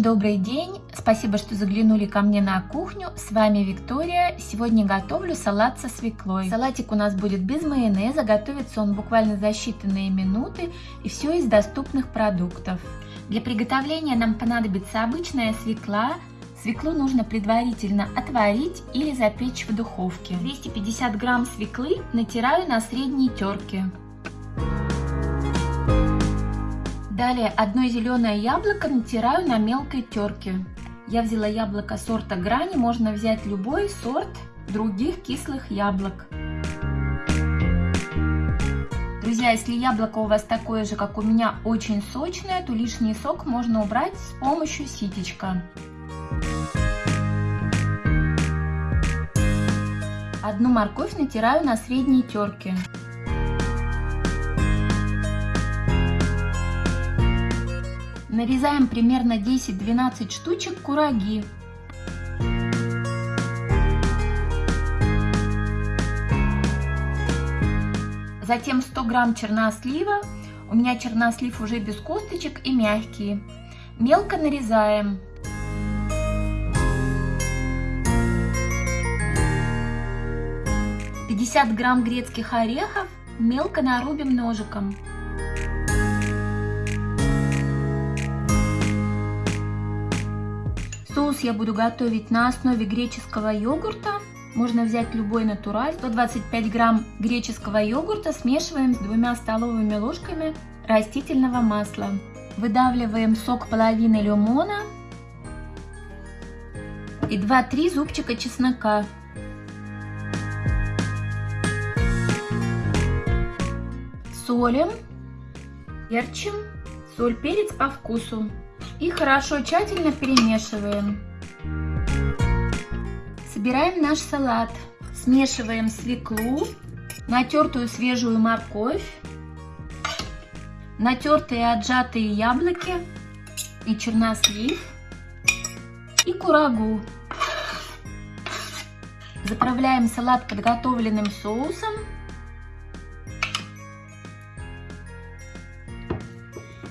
добрый день! Спасибо, что заглянули ко мне на кухню. С вами Виктория. Сегодня готовлю салат со свеклой. Салатик у нас будет без майонеза. Готовится он буквально за считанные минуты. И все из доступных продуктов. Для приготовления нам понадобится обычная свекла. Свеклу нужно предварительно отварить или запечь в духовке. 250 грамм свеклы натираю на средней терке. Далее одно зеленое яблоко натираю на мелкой терке. Я взяла яблоко сорта грани, можно взять любой сорт других кислых яблок. Друзья, если яблоко у вас такое же, как у меня, очень сочное, то лишний сок можно убрать с помощью ситечка. Одну морковь натираю на средней терке. Нарезаем примерно 10-12 штучек кураги. Затем 100 грамм чернослива. У меня чернослив уже без косточек и мягкий. Мелко нарезаем. Пятьдесят грамм грецких орехов мелко нарубим ножиком. Соус я буду готовить на основе греческого йогурта. Можно взять любой натураль. 125 грамм греческого йогурта смешиваем с двумя столовыми ложками растительного масла. Выдавливаем сок половины лимона и 2-3 зубчика чеснока. Солим, перчим, соль, перец по вкусу. И хорошо тщательно перемешиваем. Собираем наш салат. Смешиваем свеклу, натертую свежую морковь, натертые отжатые яблоки и чернослив и курагу. Заправляем салат подготовленным соусом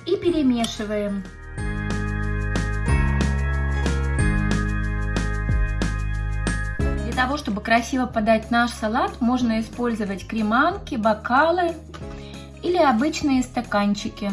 и перемешиваем. Для того, чтобы красиво подать наш салат, можно использовать креманки, бокалы или обычные стаканчики.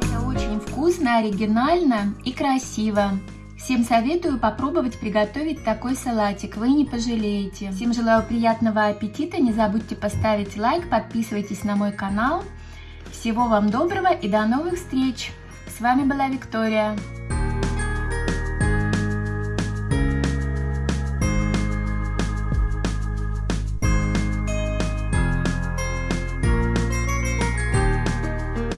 Это очень вкусно, оригинально и красиво. Всем советую попробовать приготовить такой салатик, вы не пожалеете. Всем желаю приятного аппетита, не забудьте поставить лайк, подписывайтесь на мой канал. Всего вам доброго и до новых встреч! С вами была Виктория.